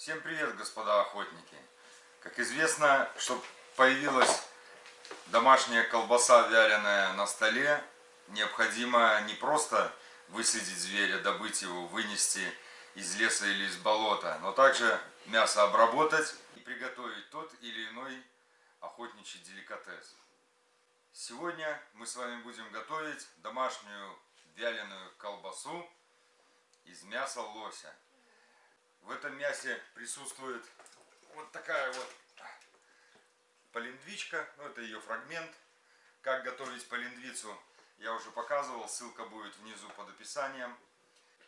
Всем привет, господа охотники! Как известно, чтобы появилась домашняя колбаса вяленая на столе, необходимо не просто выследить зверя, добыть его, вынести из леса или из болота, но также мясо обработать и приготовить тот или иной охотничий деликатес. Сегодня мы с вами будем готовить домашнюю вяленую колбасу из мяса лося. В этом мясе присутствует вот такая вот полиндвичка, ну это ее фрагмент. Как готовить полиндвицу я уже показывал, ссылка будет внизу под описанием.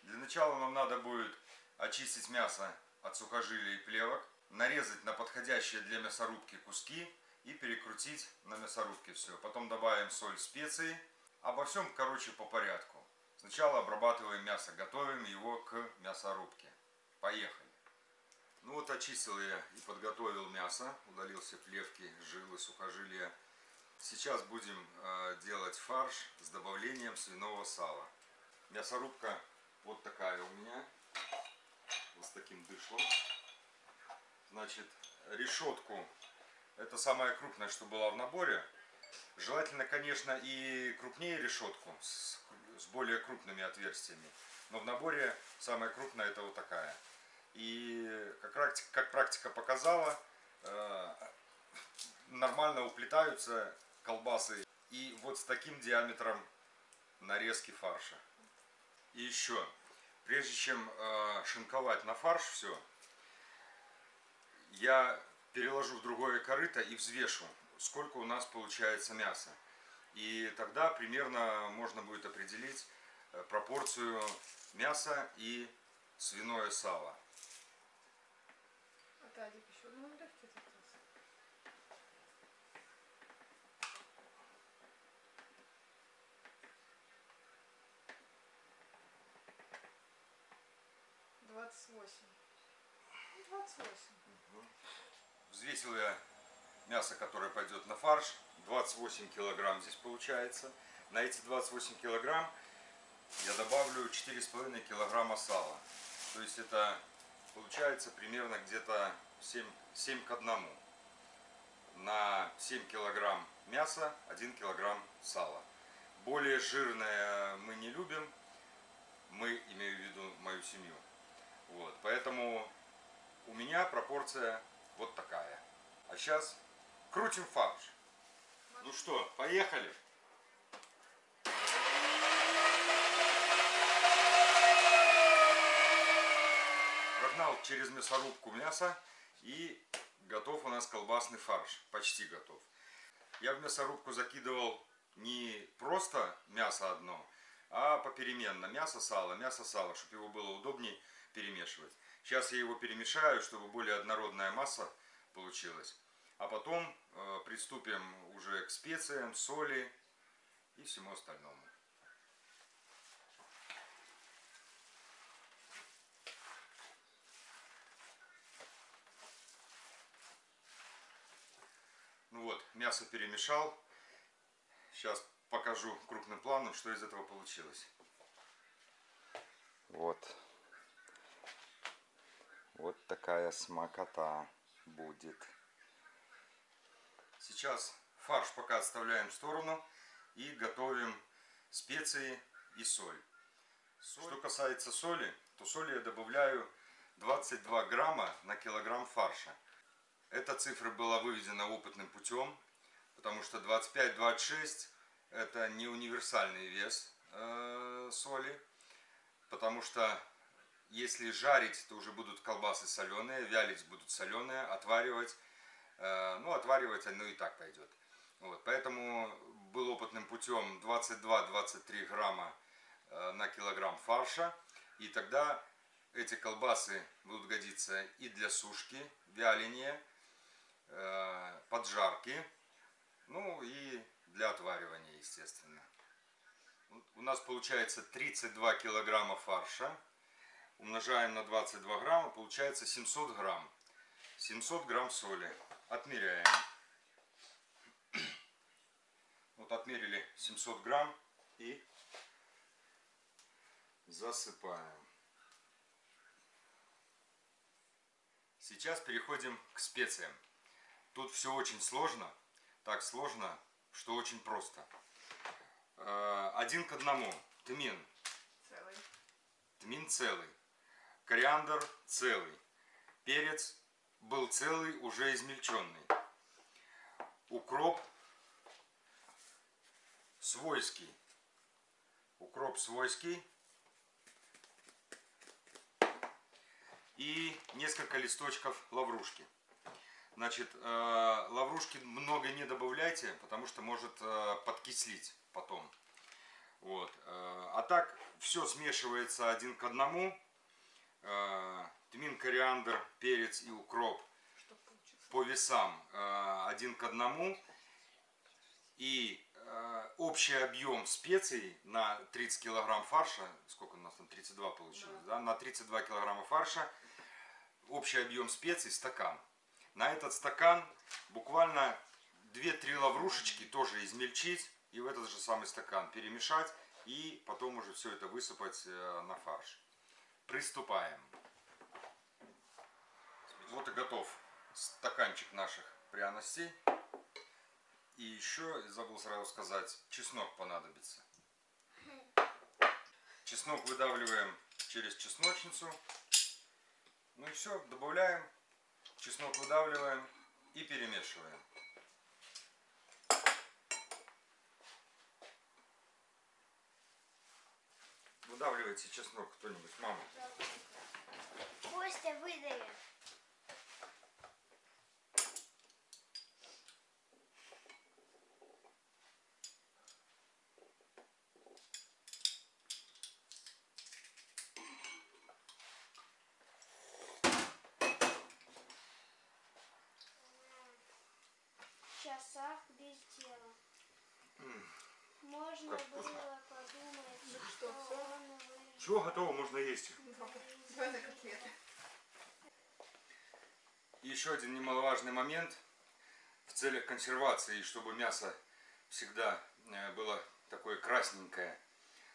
Для начала нам надо будет очистить мясо от сухожилий и плевок, нарезать на подходящие для мясорубки куски и перекрутить на мясорубке все. Потом добавим соль, специи. Обо всем, короче, по порядку. Сначала обрабатываем мясо, готовим его к мясорубке. Поехали. Ну вот очистил я и подготовил мясо, удалил все плевки, жилы, сухожилия. Сейчас будем э, делать фарш с добавлением свиного сала. Мясорубка вот такая у меня, вот с таким дышлом. Значит, решетку, это самое крупное, что было в наборе. Желательно, конечно, и крупнее решетку, с, с более крупными отверстиями. Но в наборе самая крупная это вот такая. И как практика, как практика показала, э, нормально уплетаются колбасы. И вот с таким диаметром нарезки фарша. И еще, прежде чем э, шинковать на фарш все, я переложу в другое корыто и взвешу, сколько у нас получается мяса. И тогда примерно можно будет определить э, пропорцию мяса и свиное сало. Виталик еще одну легкий запрос. Двадцать восемь. Двадцать восемь. Взвесил я мясо, которое пойдет на фарш. 28 килограмм здесь получается. На эти 28 килограмм я добавлю 4,5 килограмма сала. То есть это получается примерно где-то 7, 7 к 1. На 7 килограмм мяса 1 килограмм сала. Более жирное мы не любим. Мы, имею в виду мою семью. Вот, поэтому у меня пропорция вот такая. А сейчас крутим фарш. Ну что, поехали? Прогнал через мясорубку мясо и готов у нас колбасный фарш. Почти готов. Я в мясорубку закидывал не просто мясо одно, а попеременно. Мясо, сало, мясо, сало, чтобы его было удобнее перемешивать. Сейчас я его перемешаю, чтобы более однородная масса получилась. А потом э, приступим уже к специям, соли и всему остальному. Ну вот, мясо перемешал. Сейчас покажу крупным планом, что из этого получилось. Вот. Вот такая смакота будет. Сейчас фарш пока отставляем в сторону и готовим специи и соль. соль. Что касается соли, то соли я добавляю 22 грамма на килограмм фарша. Эта цифра была выведена опытным путем, потому что 25-26 это не универсальный вес э, соли, потому что если жарить, то уже будут колбасы соленые, вялить будут соленые, отваривать, э, ну отваривать оно и так пойдет. Вот, поэтому был опытным путем 22-23 грамма э, на килограмм фарша, и тогда эти колбасы будут годиться и для сушки, вяления, поджарки, ну и для отваривания, естественно. У нас получается 32 килограмма фарша. Умножаем на 22 грамма, получается 700 грамм. 700 грамм соли. Отмеряем. Вот отмерили 700 грамм и засыпаем. Сейчас переходим к специям. Тут все очень сложно. Так сложно, что очень просто. Э, Один к одному. Тмин. Целый. Тмин целый. Кориандр целый. Перец был целый, уже измельченный. Укроп свойский. Укроп свойский. И несколько листочков лаврушки. Значит, э, лаврушки много не добавляйте, потому что может э, подкислить потом. Вот. э, А так все смешивается один к одному. Тмин, кориандр, перец и укроп по весам один к одному. И общий объем специй на 30 килограмм фарша, сколько у нас там, 32 получилось, да, на 32 килограмма фарша, общий объем специй стакан. На этот стакан буквально 2-3 лаврушечки тоже измельчить и в этот же самый стакан перемешать и потом уже все это высыпать э, на фарш. Приступаем. Вот и готов стаканчик наших пряностей. И еще, забыл сразу сказать, чеснок понадобится. Чеснок выдавливаем через чесночницу. Ну и все, добавляем. Чеснок выдавливаем и перемешиваем. Выдавливайте чеснок кто-нибудь, мама. Костя выдави. В часах без дела. Можно Как вкусно. было подумать, Ну что, он выжил. Все, готово, можно есть. Котлеты. Еще один немаловажный момент в целях консервации, и чтобы мясо всегда э, было такое красненькое.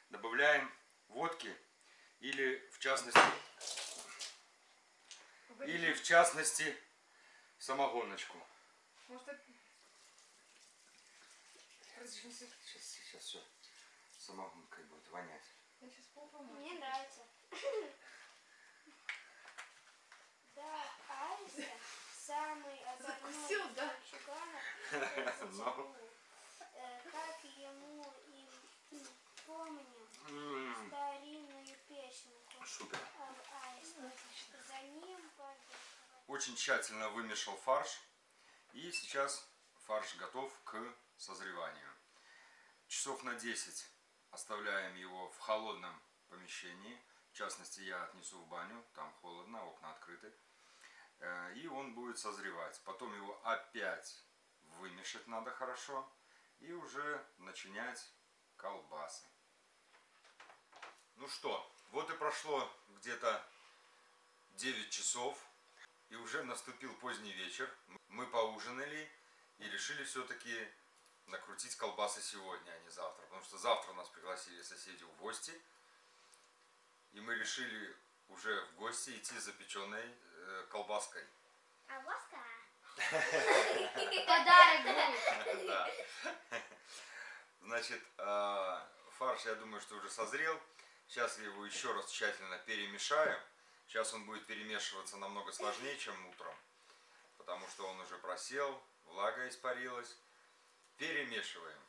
Добавляем водки или в частности, или в частности самогоночку. Может, это... Разрешите. Сейчас, сейчас все самогонкой будет вонять. Я сейчас попробую. Мне нравится. Да, Аиста самый озорной Закусил, да? мальчугана, Ну. Э, как ему и помню старинную песенку Супер. об аистах. За ним. Очень тщательно вымешал фарш. И сейчас фарш готов к созреванию. Часов на 10 оставляем его в холодном помещении. В частности, я отнесу в баню, там холодно, окна открыты. Э, И он будет созревать. Потом его опять вымешать надо хорошо. И уже начинять колбасы. Ну что, вот и прошло где-то 9 часов. И уже наступил поздний вечер. Мы поужинали и решили все-таки накрутить колбасы сегодня, а не завтра. Потому что завтра нас пригласили соседи в гости. И мы решили уже в гости идти за печеной э, колбаской. А воска? Подарок. Да. Значит, э, фарш, я думаю, что уже созрел. Сейчас я его еще раз тщательно перемешаю. Сейчас он будет перемешиваться намного сложнее, чем утром. Потому что он уже просел, влага испарилась. Перемешиваем.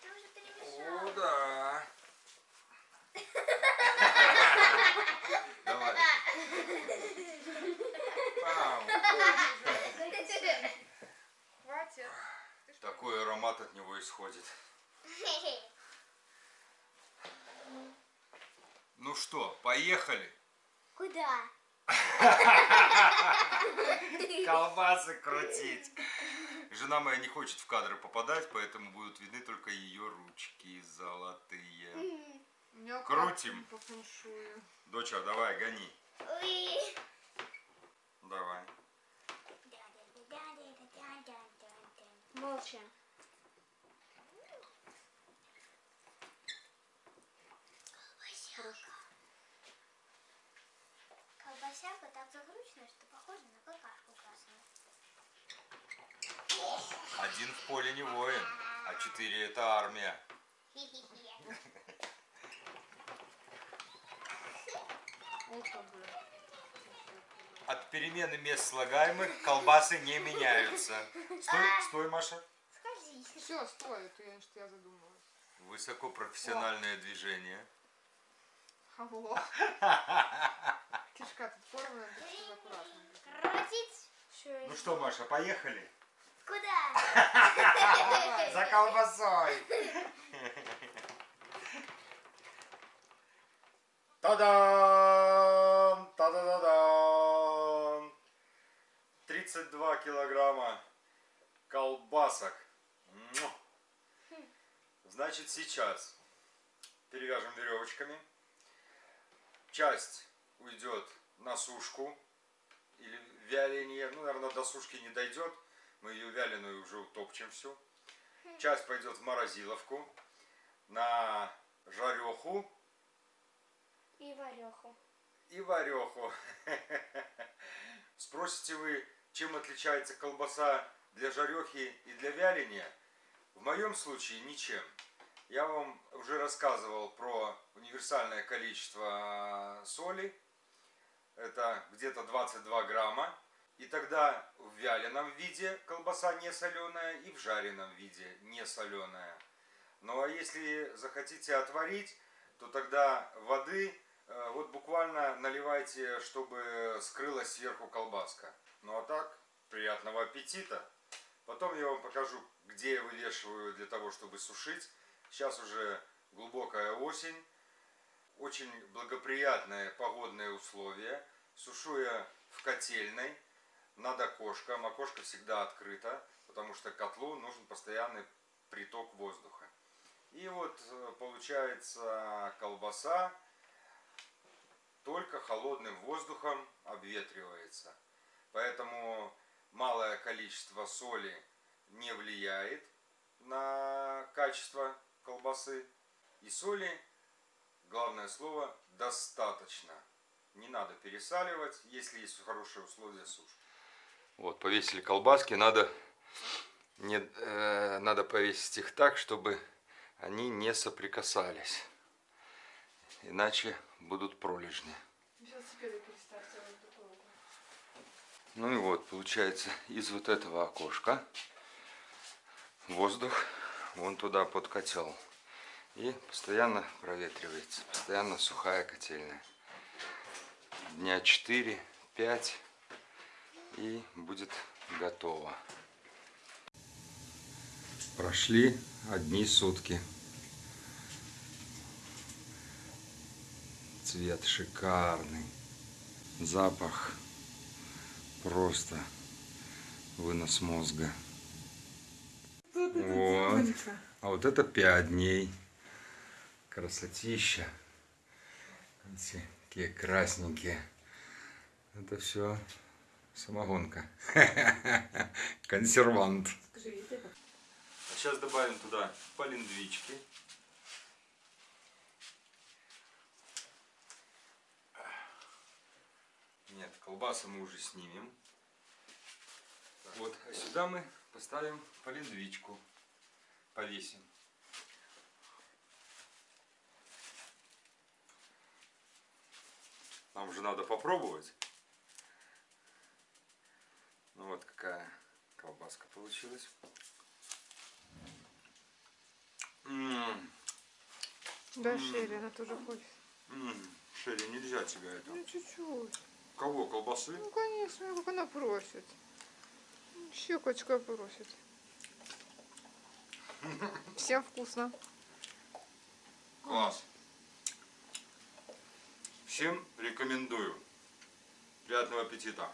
Ты уже перемешал. О, да. Давай. Пау. Хватит. Такой аромат от него исходит. Ну что, поехали? Куда? Колбасы крутить. Жена моя не хочет в кадры попадать, поэтому будут видны только ее ручки золотые. Крутим. Доча, давай, гони. Давай. Молча. Шапка так закручена, что похоже на какашку красную. Один в поле не воин, а четыре это армия. От перемены мест слагаемых колбасы не меняются. Стой, стой, Маша. Все, стой, это я, что я задумалась. Высокопрофессиональное движение. Алло. Что аккуратно. Крутить. Ну что, Маша, поехали? Куда? За колбасой. Та-дам! Та-да-да-дам! 32 килограмма колбасок. Значит, сейчас перевяжем веревочками. Часть уйдет на сушку или вяление. Ну, наверное, до сушки не дойдет. Мы ее вяленую уже утопчем всю. Часть пойдет в морозиловку на жареху И вареху. и вареху. Спросите вы, чем отличается колбаса для жарехи и для вяления? В моем случае ничем. Я вам уже рассказывал про универсальное количество соли. Это где-то 22 грамма. И тогда в вяленом виде колбаса не соленая и в жареном виде не соленая. Ну а если захотите отварить, то тогда воды э, вот буквально наливайте, чтобы скрылась сверху колбаска. Ну а так, приятного аппетита. Потом я вам покажу, где я вывешиваю для того, чтобы сушить. Сейчас уже глубокая осень. Очень благоприятные погодные условия. Сушу я в котельной над окошком. Окошко всегда открыто, потому что котлу нужен постоянный приток воздуха. И вот э, получается колбаса только холодным воздухом обветривается. Поэтому малое количество соли не влияет на качество колбасы. И соли, главное слово, достаточно. Не надо пересаливать, если есть хорошие условия сушки. Вот, повесили колбаски, надо, не, э, надо повесить их так, чтобы они не соприкасались. Иначе будут пролежни. Ну и вот, получается, из вот этого окошка воздух вон туда под котел. И постоянно проветривается, постоянно сухая котельная. Дня 4-5 и будет готово. Прошли одни сутки. Цвет шикарный. Запах просто вынос мозга. Вот. А вот это 5 дней. Красотища. Видите, какие красненькие. Это все самогонка. Консервант. А сейчас добавим туда полиндвички. Нет, колбасы мы уже снимем. Вот, а сюда мы поставим полиндвичку. Повесим. Нам уже надо попробовать. Ну вот какая колбаска получилась. М, Да, Шерри, она тоже хочет. м, Шерри, нельзя тебя это. Ну, чуть-чуть. Кого, колбасы? Ну, конечно, как она просит. Щекочка просит. Всем вкусно. Класс. Всем рекомендую. Приятного аппетита.